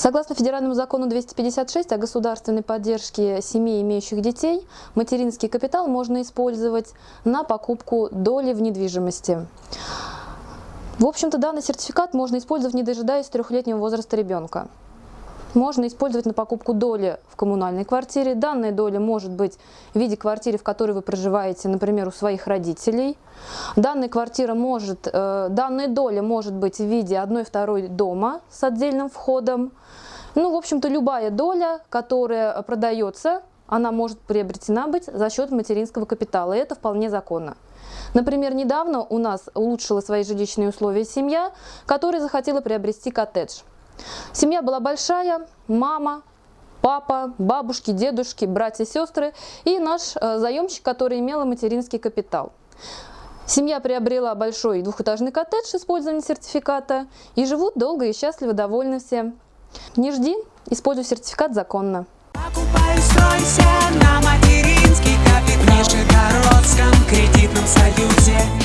Согласно федеральному закону 256 о государственной поддержке семей, имеющих детей, материнский капитал можно использовать на покупку доли в недвижимости. В общем-то, данный сертификат можно использовать, не дожидаясь трехлетнего возраста ребенка. Можно использовать на покупку доли в коммунальной квартире. Данная доля может быть в виде квартиры, в которой вы проживаете, например, у своих родителей. Данная квартира может, э, данная доля может быть в виде одной-второй дома с отдельным входом. Ну, в общем-то, любая доля, которая продается, она может приобретена быть за счет материнского капитала, и это вполне законно. Например, недавно у нас улучшила свои жилищные условия семья, которая захотела приобрести коттедж. Семья была большая, мама, папа, бабушки, дедушки, братья, сестры и наш э, заемщик, который имел материнский капитал. Семья приобрела большой двухэтажный коттедж с использованием сертификата и живут долго и счастливо довольны все. Не жди, используй сертификат законно. На материнский капитал в Нижегородском кредитном союзе.